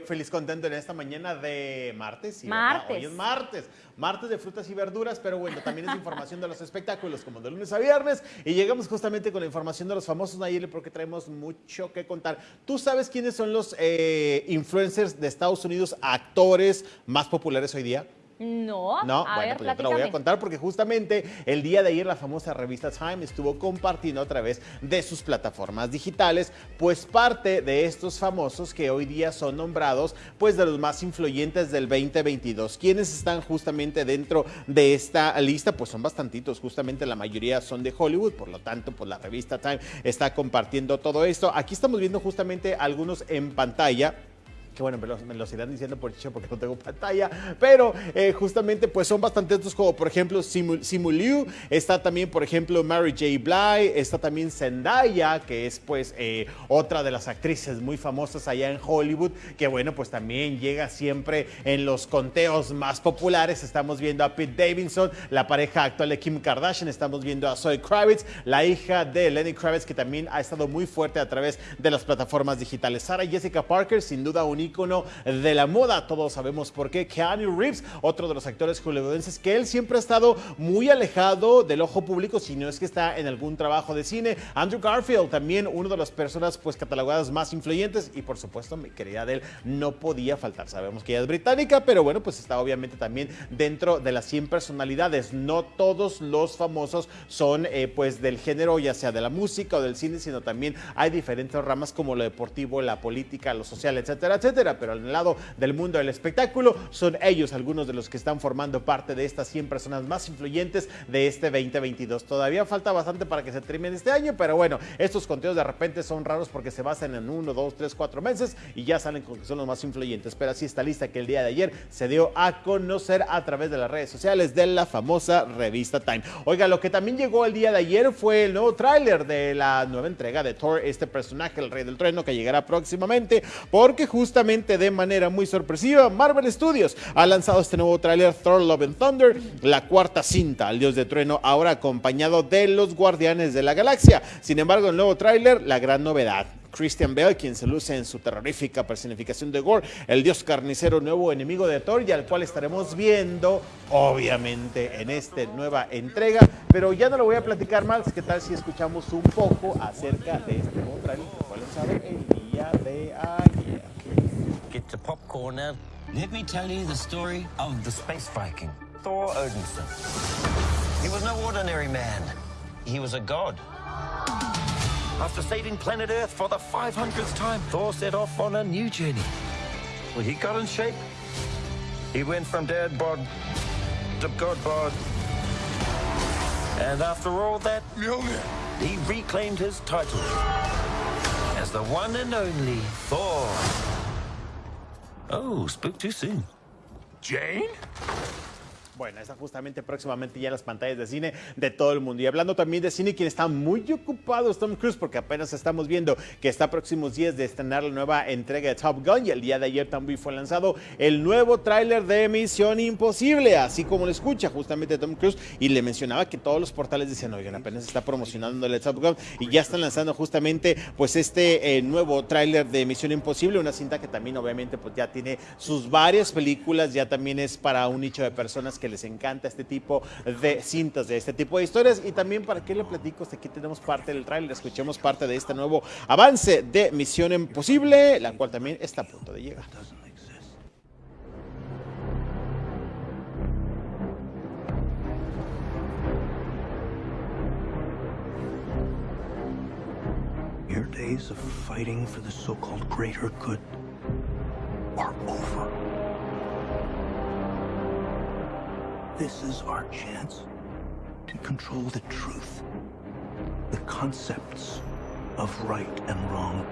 Feliz contento en esta mañana de martes. sí, Martes. Hoy es martes. Martes de frutas y verduras, pero bueno, también es información de los espectáculos, como de lunes a viernes. Y llegamos justamente con la información de los famosos Nayeli, porque traemos mucho que contar. ¿Tú sabes quiénes son los eh, influencers de Estados Unidos, actores más populares hoy día? No, No, a bueno, ver, pues yo te lo voy a contar porque justamente el día de ayer la famosa revista Time estuvo compartiendo a través de sus plataformas digitales, pues parte de estos famosos que hoy día son nombrados pues de los más influyentes del 2022. ¿Quiénes están justamente dentro de esta lista? Pues son bastantitos, justamente la mayoría son de Hollywood, por lo tanto pues la revista Time está compartiendo todo esto. Aquí estamos viendo justamente algunos en pantalla que bueno, me los, me los irán diciendo por chicho porque no tengo pantalla, pero eh, justamente pues son bastante estos como por ejemplo Simu, Simu Liu, está también por ejemplo Mary J. Blige, está también Zendaya, que es pues eh, otra de las actrices muy famosas allá en Hollywood, que bueno pues también llega siempre en los conteos más populares, estamos viendo a Pete Davidson, la pareja actual de Kim Kardashian, estamos viendo a Zoe Kravitz, la hija de Lenny Kravitz, que también ha estado muy fuerte a través de las plataformas digitales. Sarah Jessica Parker, sin duda un ícono de la moda, todos sabemos por qué. Keanu Reeves, otro de los actores hollywoodenses, que él siempre ha estado muy alejado del ojo público, si no es que está en algún trabajo de cine. Andrew Garfield, también uno de las personas pues catalogadas más influyentes y por supuesto mi querida Adele no podía faltar. Sabemos que ella es británica, pero bueno, pues está obviamente también dentro de las 100 personalidades. No todos los famosos son eh, pues del género, ya sea de la música o del cine, sino también hay diferentes ramas como lo deportivo, la política, lo social, etcétera, etcétera. Pero al lado del mundo del espectáculo son ellos algunos de los que están formando parte de estas 100 personas más influyentes de este 2022. Todavía falta bastante para que se termine este año, pero bueno, estos conteos de repente son raros porque se basan en uno, dos, tres, cuatro meses y ya salen con que son los más influyentes. Pero así está lista que el día de ayer se dio a conocer a través de las redes sociales de la famosa revista Time. Oiga, lo que también llegó el día de ayer fue el nuevo tráiler de la nueva entrega de Thor, este personaje, el rey del trueno, que llegará próximamente, porque justamente de manera muy sorpresiva, Marvel Studios ha lanzado este nuevo tráiler Thor Love and Thunder, la cuarta cinta al dios de trueno, ahora acompañado de los Guardianes de la Galaxia. Sin embargo, el nuevo tráiler, la gran novedad. Christian Bale, quien se luce en su terrorífica personificación de Gore, el dios carnicero nuevo enemigo de Thor y al cual estaremos viendo, obviamente, en esta nueva entrega. Pero ya no lo voy a platicar más, ¿qué tal si escuchamos un poco acerca de este nuevo tráiler que fue lanzado el día de ayer? Get to popcorn now. Let me tell you the story of the space Viking, Thor Odinson. He was no ordinary man. He was a god. After saving planet Earth for the 500th time, Thor set off on a new journey. Well, he got in shape. He went from dad bod to god bod. And after all that, he reclaimed his title as the one and only Thor. Oh, spoke too soon. Jane? Bueno, está justamente próximamente ya en las pantallas de cine de todo el mundo. Y hablando también de cine, quien está muy ocupado es Tom Cruise, porque apenas estamos viendo que está próximos días de estrenar la nueva entrega de Top Gun. Y el día de ayer también fue lanzado el nuevo tráiler de Misión Imposible, así como lo escucha justamente Tom Cruise. Y le mencionaba que todos los portales decían, oigan, apenas está promocionando el Top Gun y ya están lanzando justamente pues este eh, nuevo tráiler de Misión Imposible, una cinta que también obviamente pues ya tiene sus varias películas, ya también es para un nicho de personas que les encanta este tipo de cintas, de este tipo de historias. Y también, ¿para qué le platico? Hasta aquí tenemos parte del tráiler, escuchemos parte de este nuevo avance de Misión Imposible, la cual también está a punto de llegar. Your days of fighting for the so-called greater good are over. This is our chance to control the truth, the concepts of right and wrong.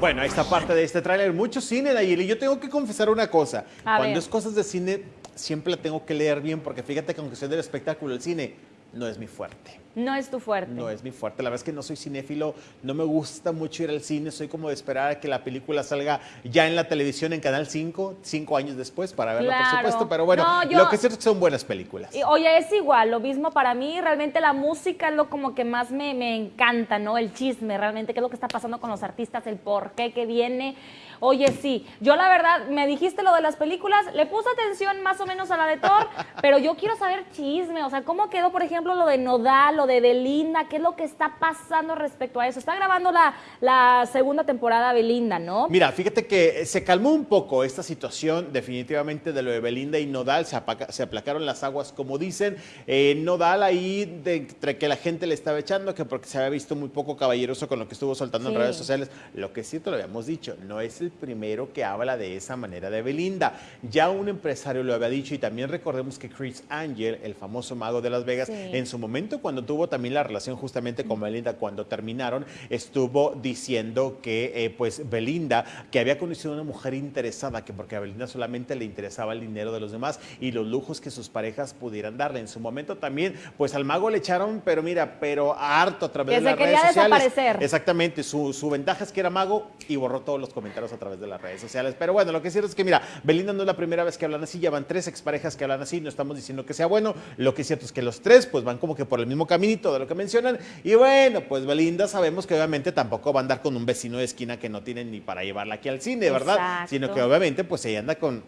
Bueno, está parte de este tráiler. Mucho cine, Nayeli. Yo tengo que confesar una cosa. A Cuando ver. es cosas de cine, siempre la tengo que leer bien, porque fíjate que aunque sea del espectáculo, el cine no es mi fuerte. No es tu fuerte. No es mi fuerte. La verdad es que no soy cinéfilo, no me gusta mucho ir al cine, soy como de esperar a que la película salga ya en la televisión en Canal 5, cinco años después para verla, por supuesto. Pero bueno, No, yo- lo que es cierto es que son buenas películas. Y, Oye, es igual, lo mismo para mí, realmente la música es lo como que más me, me encanta, ¿no? El chisme, realmente, qué es lo que está pasando con los artistas, el por qué que viene. Oye, sí, yo la verdad, me dijiste lo de las películas, le puse atención más o menos a la de Thor, pero yo quiero saber chisme, o sea, cómo quedó, por ejemplo, lo de Nodal, lo de Belinda, qué es lo que está pasando respecto a eso. Está grabando la, la segunda temporada Belinda, ¿no? Mira, fíjate que se calmó un poco esta situación definitivamente de lo de Belinda y Nodal, se, apaca- se aplacaron las aguas como dicen. Eh, Nodal ahí, de, entre que la gente le estaba echando, que porque se había visto muy poco caballeroso con lo que estuvo soltando Sí. en redes sociales, lo que sí te lo habíamos dicho, no es el primero que habla de esa manera de Belinda. Ya un empresario lo había dicho y también recordemos que Chris Angel, el famoso mago de Las Vegas, Sí. en su momento cuando tuvo también la relación justamente con Belinda, cuando terminaron, estuvo diciendo que eh, pues Belinda, que había conocido a una mujer interesada, que porque a Belinda solamente le interesaba el dinero de los demás y los lujos que sus parejas pudieran darle. En su momento también, pues al mago le echaron, pero mira, pero harto a través Que de las redes sociales. desaparecer. Exactamente, su, su ventaja es que era mago y borró todos los comentarios a través de las redes sociales. Pero bueno, lo que es cierto es que, mira, Belinda no es la primera vez que hablan así, ya van tres exparejas que hablan así, no estamos diciendo que sea bueno. Lo que es cierto es que los tres, pues van como que por el mismo caminito de lo que mencionan. Y bueno, pues Belinda sabemos que obviamente tampoco va a andar con un vecino de esquina que no tiene ni para llevarla aquí al cine, ¿verdad? Exacto. Sino que obviamente, pues ella anda con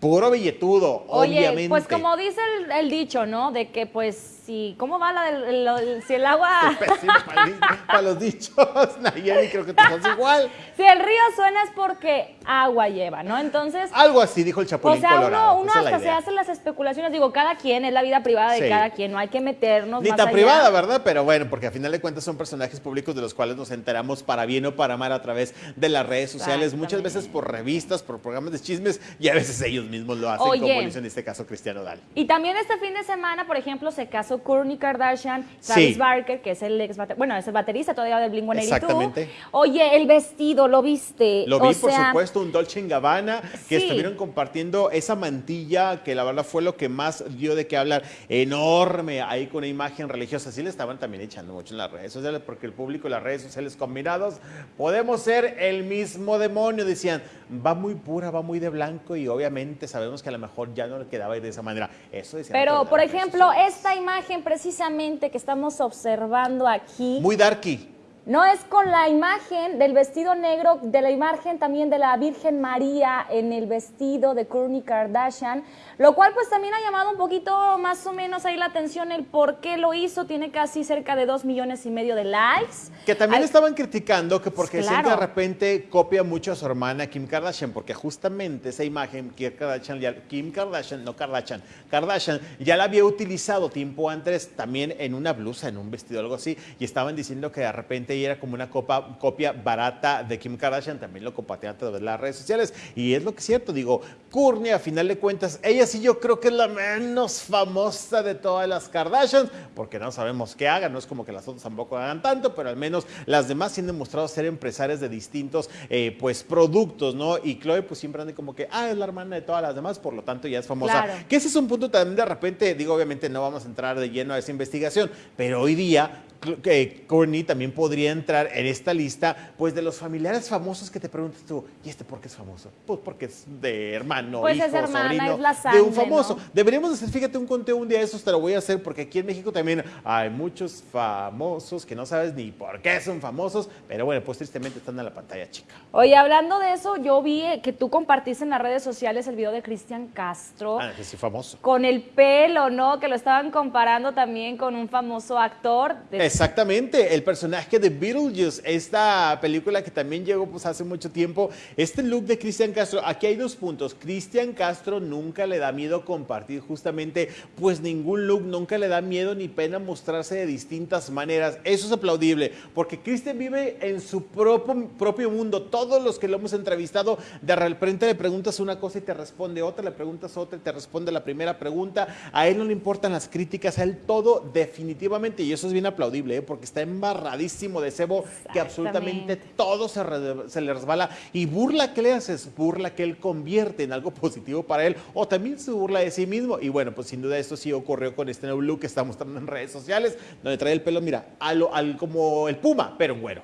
puro billetudo, Oye, obviamente. pues como dice el, el dicho, ¿no? De que pues si, ¿cómo va la del, lo- si el agua... Pésimo para, el- para los dichos, Nayeli, creo que estás igual. si el río suena es porque agua lleva, ¿no? Entonces... Algo así dijo el O Chapulín sea, Colorado. uno, hasta se hace las especulaciones, digo, cada quien, es la vida privada de Sí. cada quien, no hay que meternos Ni más tan allá. privada, ¿verdad? Pero bueno, porque a final de cuentas son personajes públicos de los cuales nos enteramos para bien o para mal a través de las redes sociales, muchas veces por revistas, por programas de chismes y a veces ellos mismos lo hacen, Oye. como lo hizo en este caso Cristiano Dal. Y también este fin de semana, por ejemplo, se casó Kourtney Kardashian, Travis Sí. Barker, que es el ex bueno, es el baterista todavía de Blink-182. Exactamente. Oye, el vestido, ¿lo viste? Lo vi, O por sea, supuesto, un Dolce Gabbana, que Sí. estuvieron compartiendo esa mantilla que la verdad fue lo que más dio de qué hablar, enorme, ahí con una imagen religiosa. Sí le estaban también echando mucho en las redes sociales, porque el público y las redes sociales combinados podemos ser el mismo demonio. Decían, va muy pura, va muy de blanco y obviamente sabemos que a lo mejor ya no le quedaba de esa manera. Eso decían. Pero, por ejemplo, esta imagen precisamente que estamos observando aquí, Muy darky. No es con la imagen del vestido negro, de la imagen también de la Virgen María en el vestido de Kourtney Kardashian, lo cual pues también ha llamado un poquito más o menos ahí la atención el por qué lo hizo, tiene casi cerca de dos millones y medio de likes. Que también Ay, estaban criticando que porque que de repente copia mucho a su hermana Kim Kardashian, porque justamente esa imagen Kim Kardashian, Kim Kardashian, no Kardashian, Kardashian ya la había utilizado tiempo antes también en una blusa, en un vestido, algo así, y estaban diciendo que de repente era como una copa, copia barata de Kim Kardashian, también lo compartían a través de las redes sociales. Y es lo que es cierto, digo, Courtney, a final de cuentas, ella sí yo creo que es la menos famosa de todas las Kardashians, porque no sabemos qué hagan, no es como que las otras tampoco hagan tanto, pero al menos las demás sí han demostrado ser empresarias de distintos eh, pues productos, ¿no? Y Chloe pues siempre anda como que, ah, es la hermana de todas las demás, por lo tanto ya es famosa. Claro. Que ese es un punto también de repente, digo, obviamente no vamos a entrar de lleno a esa investigación, pero hoy día que Courtney también podría entrar en esta lista, pues de los familiares famosos que te preguntas tú, ¿y este por qué es famoso? Pues porque es de hermano, Pues hijo, es hermana, sobrino es la de un sangre, famoso. ¿no? Deberíamos hacer, fíjate, un conteo un día de esos, te lo voy a hacer, porque aquí en México también hay muchos famosos que no sabes ni por qué son famosos, pero bueno, pues tristemente están en la pantalla chica. Oye, hablando de eso, yo vi eh, que tú compartiste en las redes sociales el video de Cristian Castro. Ah, que sí, famoso. Con el pelo, ¿no? Que lo estaban comparando también con un famoso actor. de- Exactamente, el personaje de Beetlejuice, esta película que también llegó pues hace mucho tiempo, este look de Cristian Castro, aquí hay dos puntos, Cristian Castro nunca le da miedo compartir justamente pues ningún look, nunca le da miedo ni pena mostrarse de distintas maneras, eso es aplaudible, porque Cristian vive en su propio, propio mundo, todos los que lo hemos entrevistado, de repente le preguntas una cosa y te responde otra, le preguntas otra y te responde la primera pregunta, a él no le importan las críticas, a él todo definitivamente, y eso es bien aplaudible, ¿eh? porque está embarradísimo de cebo que absolutamente todo se, re- se le resbala y burla que le haces, burla que él convierte en algo positivo para él o también se burla de sí mismo y bueno, pues sin duda esto sí ocurrió con este nuevo look que está mostrando en redes sociales, donde trae el pelo, mira, a lo- al, como el puma, pero en güero.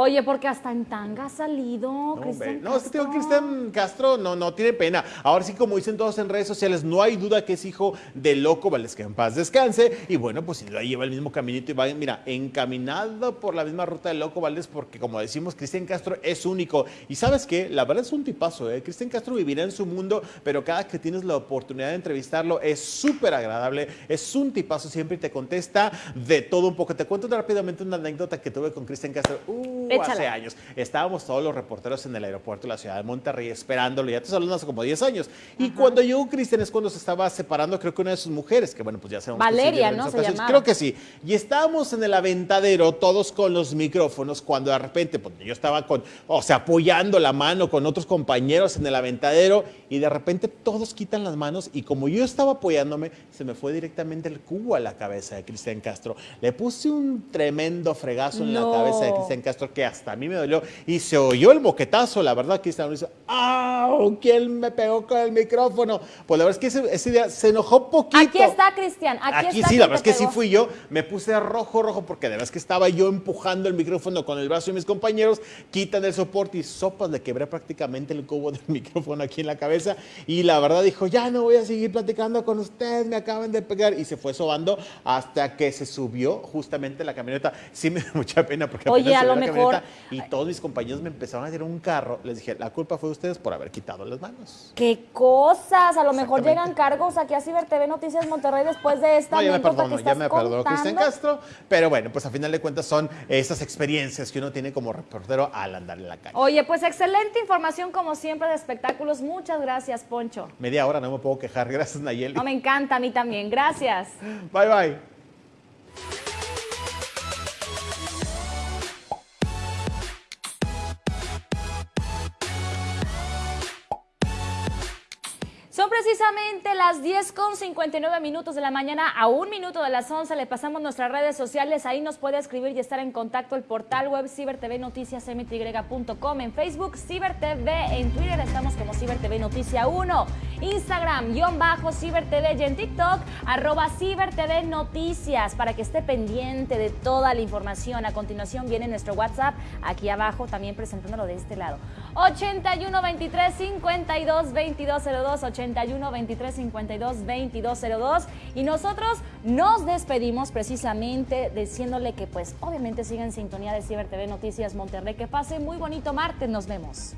Oye, porque hasta en tanga ha salido No, Cristian no, este tío Castro. Cristian Castro no, no tiene pena. Ahora sí, como dicen todos en redes sociales, no hay duda que es hijo de Loco Valdés, que en paz descanse. Y bueno, pues sin duda lleva el mismo caminito y va, mira, encaminado por la misma ruta de Loco Valdés, porque como decimos, Cristian Castro es único. Y sabes qué, la verdad es un tipazo, ¿eh? Cristian Castro vivirá en su mundo, pero cada que tienes la oportunidad de entrevistarlo es súper agradable, es un tipazo siempre y te contesta de todo un poco. Te cuento rápidamente una anécdota que tuve con Cristian Castro uh, Échala. hace años. Estábamos todos los reporteros en el aeropuerto de la ciudad de Monterrey esperándolo, ya te hablando hace como 10 años. Y cuando llegó Cristian es cuando se estaba separando, creo que una de sus mujeres, que bueno, pues ya sabemos que sí, Valeria, ¿no? Se llamaba. Creo que sí. Y estábamos en el aventadero, todos con los micrófonos, cuando de repente, pues yo estaba con, o sea, apoyando la mano con otros compañeros en el aventadero, y de repente todos quitan las manos, y como yo estaba apoyándome, se me fue directamente el cubo a la cabeza de Cristian Castro. Le puse un tremendo fregazo en No. la cabeza de Cristian Castro que hasta a mí me dolió, y se oyó el moquetazo, la verdad, Cristian dice, ¡au! ¿Quién me pegó con el micrófono? Pues la verdad es que ese, día se enojó poquito. Aquí está Cristian, aquí, Aquí está sí, la verdad es que sí fui yo. Me puse rojo, rojo, porque de verdad es que estaba yo empujando el micrófono con el brazo de mis compañeros. Quitan el soporte y sopas, le quebré prácticamente el cubo del micrófono aquí en la cabeza. Y la verdad dijo, ya no voy a seguir platicando con ustedes, me acaban de pegar. Y se fue sobando hasta que se subió justamente la camioneta. Sí me da mucha pena porque Oye, a lo mejor- Y todos mis compañeros me empezaron a tirar un carro. Les dije, la culpa fue de ustedes por haber quitado las manos. ¡Qué cosas! A lo mejor llegan cargos aquí a Ciber TV Noticias Monterrey después de esta No, ya me perdono, que ya me perdonó Cristian. Castro, pero bueno, pues a final de cuentas son esas experiencias que uno tiene como reportero al andar en la calle. Oye, pues excelente información como siempre de espectáculos. Muchas gracias, Poncho. Media hora no me puedo quejar, gracias Nayeli. No, me encanta a mí también. Gracias. Bye bye. Precisamente las 10 con 59 minutos de la mañana a un minuto de las 11. Le pasamos nuestras redes sociales. Ahí nos puede escribir y estar en contacto el portal web cibertvnoticiasmty.com. En Facebook, CiberTV. En Twitter estamos como CiberTV Noticia 1. Instagram, guion bajo CiberTV. Y en TikTok, arroba CiberTV Noticias. Para que esté pendiente de toda la información. A continuación viene nuestro WhatsApp aquí abajo, también presentándolo de este lado. 81 23 52 2202 81 23 52 2202 y nosotros nos despedimos precisamente diciéndole que pues obviamente sigan en sintonía de Ciber TV Noticias Monterrey. Que pase muy bonito martes. Nos vemos.